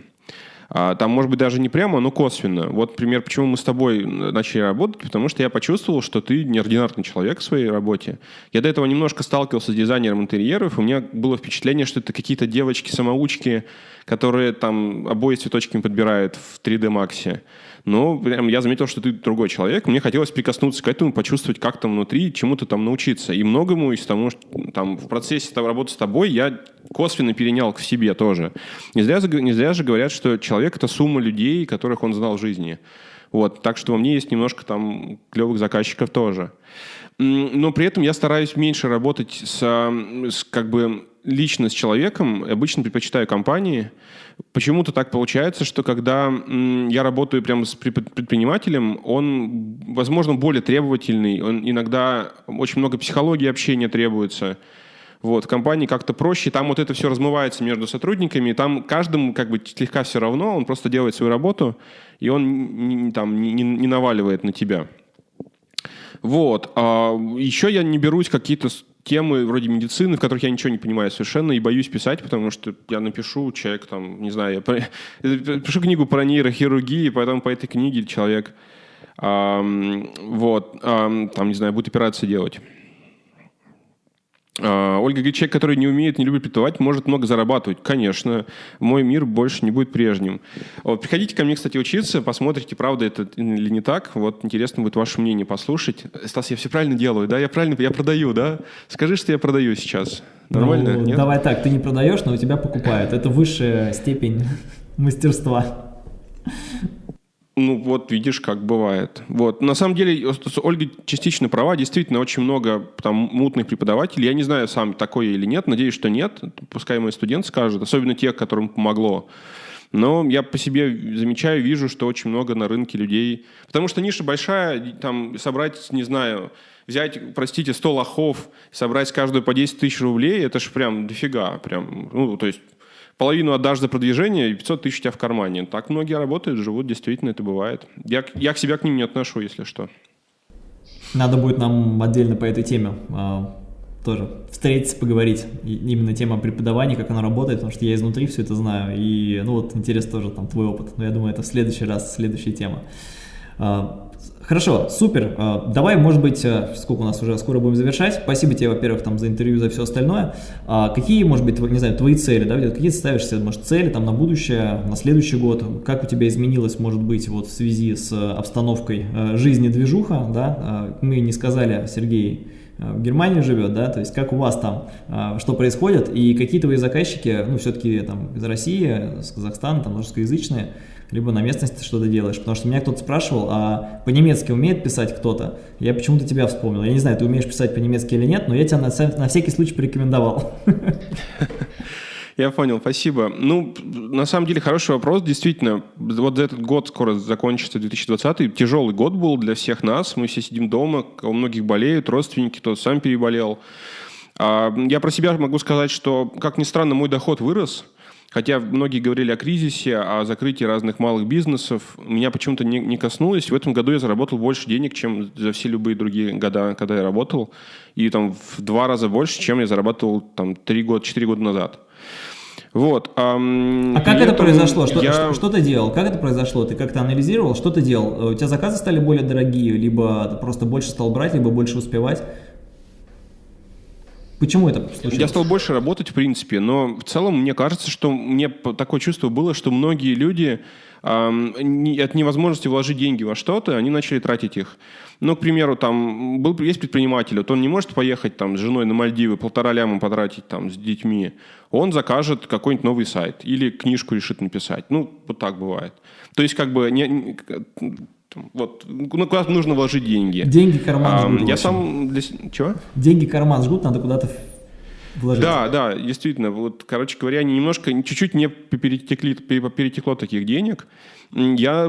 А, там, может быть, даже не прямо, но косвенно. Вот пример, почему мы с тобой начали работать, потому что я почувствовал, что ты неординарный человек в своей работе. Я до этого немножко сталкивался с дизайнером интерьеров, и у меня было впечатление, что это какие-то девочки-самоучки, которые там обои цветочками подбирают в 3D Max. Но прям я заметил, что ты другой человек. Мне хотелось прикоснуться к этому, почувствовать, как там внутри, чему-то там научиться. И многому из того, что там в процессе работы с тобой я косвенно перенял к себе тоже. Не зря, не зря же говорят, что человек — это сумма людей, которых он знал в жизни. Вот, так что у меня есть немножко там клевых заказчиков тоже. Но при этом я стараюсь меньше работать с, с как бы лично с человеком, обычно предпочитаю компании. Почему-то так получается, что когда я работаю прямо с предпринимателем, он, возможно, более требовательный, он иногда очень много психологии общения требуется. Вот, в компании как-то проще, там вот это все размывается между сотрудниками, там каждому как бы слегка все равно, он просто делает свою работу, и он там, не, не наваливает на тебя. Вот. А еще я не берусь какие-то темы вроде медицины, в которых я ничего не понимаю совершенно, и боюсь писать, потому что я напишу, человек там, не знаю, я, я пишу книгу про нейрохирургию, и потом по этой книге человек, эм, вот, эм, там, не знаю, будет операции делать. А, Ольга говорит, человек, который не умеет, не любит преподавать, может много зарабатывать. Конечно, мой мир больше не будет прежним. Вот, приходите ко мне, кстати, учиться, посмотрите, правда это или не так. Вот интересно будет ваше мнение послушать. Стас, я все правильно делаю, да? Я правильно, я продаю, да? Скажи, что я продаю сейчас. Нормально? Ну, Давай так, ты не продаешь, но у тебя покупают. Это высшая степень мастерства. Ну, вот видишь, как бывает. Вот. На самом деле, Ольга частично права. Действительно, очень много там мутных преподавателей. Я не знаю, сам такой или нет. Надеюсь, что нет. Пускай мой студент скажет. Особенно тех, которым помогло. Но я по себе замечаю, вижу, что очень много на рынке людей. Потому что ниша большая, там собрать, не знаю, взять, простите, 100 лохов, собрать каждую по 10 тысяч рублей, это же прям дофига. Прям, ну, то есть половину отдашь за продвижение, и 500 тысяч у тебя в кармане. Так многие работают, живут, действительно это бывает. Я, я к себя к ним не отношу, если что. Надо будет нам отдельно по этой теме а, тоже встретиться, поговорить. И именно тема преподавания, как она работает, потому что я изнутри все это знаю. И, ну вот, интересно тоже там твой опыт. Но я думаю, это в следующий раз, следующая тема. Хорошо, супер. А, давай, может быть, э, сколько у нас уже, скоро будем завершать. Спасибо тебе, во-первых, там за интервью, за все остальное. А какие, может быть, не знаю, твои цели, да, какие ты ставишь себе, может, цели там на будущее, на следующий год? Как у тебя изменилось, может быть, вот в связи с обстановкой э, жизни движуха, да? А, мы не сказали, Сергей, э, в Германии живет, да, то есть как у вас там, что происходит, и какие твои заказчики, ну, все-таки там из России, с Казахстана, там русскоязычные, либо на местности что-то делаешь. Потому что меня кто-то спрашивал, а по-немецки умеет писать кто-то? Я почему-то тебя вспомнил. Я не знаю, ты умеешь писать по-немецки или нет, но я тебя на, на всякий случай порекомендовал. Я понял, спасибо. Ну, на самом деле, хороший вопрос. Действительно, вот этот год скоро закончится, 2020 тяжелый год был для всех нас. Мы все сидим дома, у многих болеют, родственники, кто-то сам переболел. А, я про себя могу сказать, что, как ни странно, мой доход вырос – Хотя многие говорили о кризисе, о закрытии разных малых бизнесов, меня почему-то не, не коснулось. В этом году я заработал больше денег, чем за все любые другие года, когда я работал. И там в два раза больше, чем я зарабатывал там три года, четыре года назад. Вот. А, а как это произошло? Что, я... что, что ты делал? Как это произошло? Ты как-то анализировал? Что ты делал? У тебя заказы стали более дорогие, либо просто больше стал брать, либо больше успевать? Почему это случилось? Я стал больше работать, в принципе, но в целом мне кажется, что мне такое чувство было, что многие люди от невозможности вложить деньги во что-то, они начали тратить их. Ну, к примеру, там был, есть предприниматель, вот он не может поехать там с женой на Мальдивы, полтора ляма потратить там с детьми. Он закажет какой-нибудь новый сайт или книжку решит написать. Ну, вот так бывает. То есть, как бы, не, вот, ну куда нужно вложить деньги. Деньги карман а, жгут. Я сам для... Чего? Деньги карман жгут, надо куда-то вложить. Да, да, действительно. Вот, короче говоря, немножко, чуть-чуть не перетекли, перетекло таких денег. Я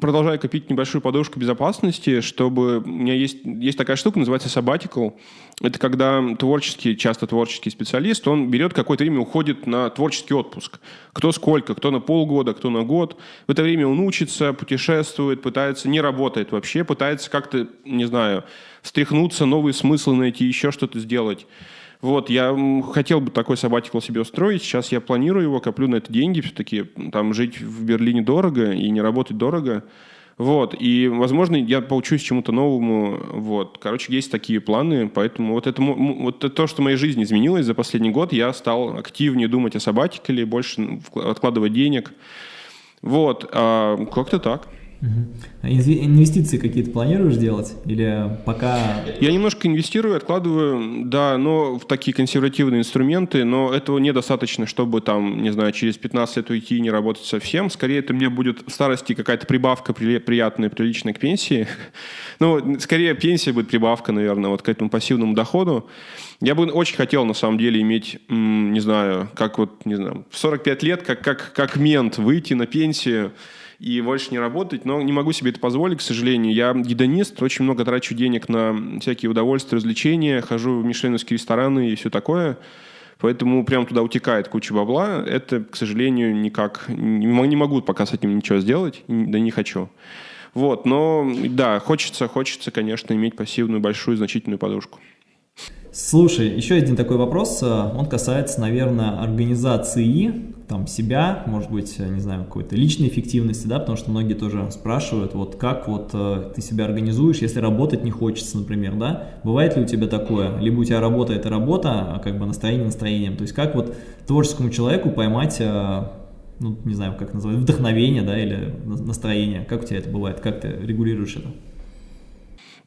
продолжаю копить небольшую подушку безопасности, чтобы... У меня есть, есть такая штука, называется sabbatical. Это когда творческий, часто творческий специалист, он берет какое-то время, уходит на творческий отпуск. Кто сколько, кто на полгода, кто на год. В это время он учится, путешествует, пытается, не работает вообще, пытается как-то, не знаю, встряхнуться, новые смыслы найти, еще что-то сделать. Вот, я хотел бы такой сабатикл себе устроить. Сейчас я планирую его, коплю на это деньги. Все-таки там жить в Берлине дорого и не работать дорого. Вот, и, возможно, я поучусь чему-то новому, вот. Короче, есть такие планы, поэтому вот это, вот это то, что в моей жизни изменилось за последний год, я стал активнее думать о сабатикале, больше откладывать денег, вот, а, как-то так. Инвестиции какие-то планируешь делать? Или пока... Я немножко инвестирую, откладываю, да, но в такие консервативные инструменты, но этого недостаточно, чтобы там, не знаю, через 15 лет уйти и не работать совсем. Скорее, это мне будет в старости какая-то прибавка приятная, приличная к пенсии. Ну, скорее, пенсия будет прибавка, наверное, вот к этому пассивному доходу. Я бы очень хотел, на самом деле, иметь, не знаю, как вот, не знаю, в 45 лет, как, как, как мент, выйти на пенсию, и больше не работать, но не могу себе это позволить, к сожалению. Я гедонист, очень много трачу денег на всякие удовольствия, развлечения, хожу в мишленовские рестораны и все такое. Поэтому прям туда утекает куча бабла. Это, к сожалению, никак... Не могу пока с этим ничего сделать, да не хочу. Вот, но да, хочется, хочется, конечно, иметь пассивную, большую, значительную подушку. Слушай, еще один такой вопрос, э, он касается, наверное, организации там себя, может быть, э, не знаю, какой-то личной эффективности, да, потому что многие тоже спрашивают, вот как вот э, ты себя организуешь, если работать не хочется, например, да, бывает ли у тебя такое, либо у тебя работа это работа, а как бы настроение настроением, то есть как вот творческому человеку поймать, ну, не знаю, как называть, вдохновение, да, или настроение, как у тебя это бывает, как ты регулируешь это?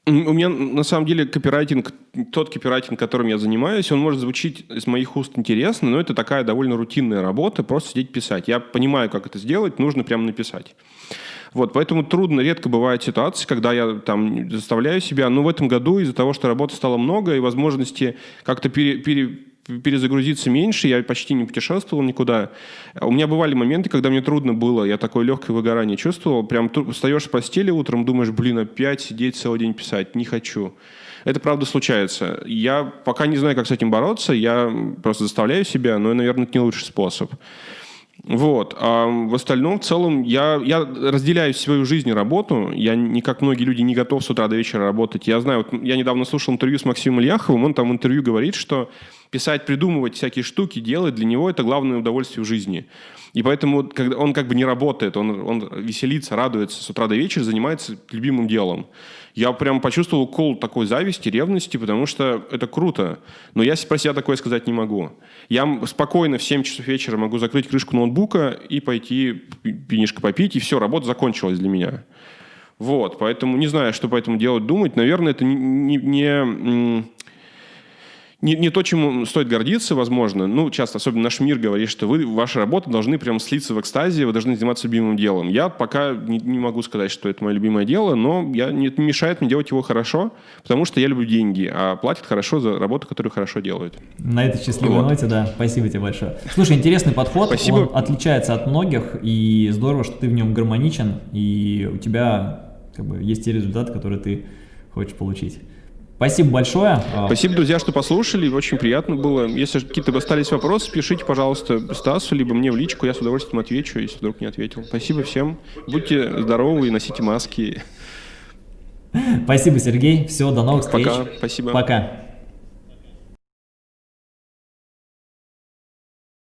У меня на самом деле копирайтинг, тот копирайтинг, которым я занимаюсь, он может звучить из моих уст интересно, но это такая довольно рутинная работа, просто сидеть писать. Я понимаю, как это сделать, нужно прямо написать. Вот, поэтому трудно, редко бывают ситуации, когда я там заставляю себя, но в этом году из-за того, что работы стало много и возможности как-то пере, пере, перезагрузиться меньше, я почти не путешествовал никуда. У меня бывали моменты, когда мне трудно было, я такое легкое выгорание чувствовал, прям встаешь с постели утром, думаешь, блин, опять сидеть целый день писать, не хочу. Это правда случается. Я пока не знаю, как с этим бороться, я просто заставляю себя, но, наверное, это не лучший способ. Вот. А в остальном, в целом, я, я разделяю свою жизнь и работу. Я не, как многие люди, не готов с утра до вечера работать. Я знаю, вот я недавно слушал интервью с Максимом Ильяховым, он там в интервью говорит, что писать, придумывать всякие штуки, делать, для него это главное удовольствие в жизни. И поэтому когда он как бы не работает, он, он веселится, радуется с утра до вечера, занимается любимым делом. Я прям почувствовал кол такой зависти, ревности, потому что это круто. Но я про себя такое сказать не могу. Я спокойно в 7 часов вечера могу закрыть крышку ноутбука и пойти пинишко попить, и все, работа закончилась для меня. Вот, поэтому не знаю, что по этому делать, думать. Наверное, это не, не, не не, то, чему стоит гордиться, возможно. Ну, часто, особенно наш мир говорит, что вы, ваши работы должны прям слиться в экстазе, вы должны заниматься любимым делом. Я пока не, не могу сказать, что это мое любимое дело, но я, не, не мешает мне делать его хорошо, потому что я люблю деньги, а платят хорошо за работу, которую хорошо делают. На этой счастливой вот. ноте, да. Спасибо тебе большое. Слушай, интересный подход. Спасибо. Он отличается от многих, и здорово, что ты в нем гармоничен, и у тебя как бы, есть те результаты, которые ты хочешь получить. Спасибо большое. Спасибо, друзья, что послушали. Очень приятно было. Если какие-то остались вопросы, пишите, пожалуйста, Стасу, либо мне в личку. Я с удовольствием отвечу, если вдруг не ответил. Спасибо всем. Будьте здоровы и носите маски. Спасибо, Сергей. Все, до новых встреч. Пока. Спасибо. Пока.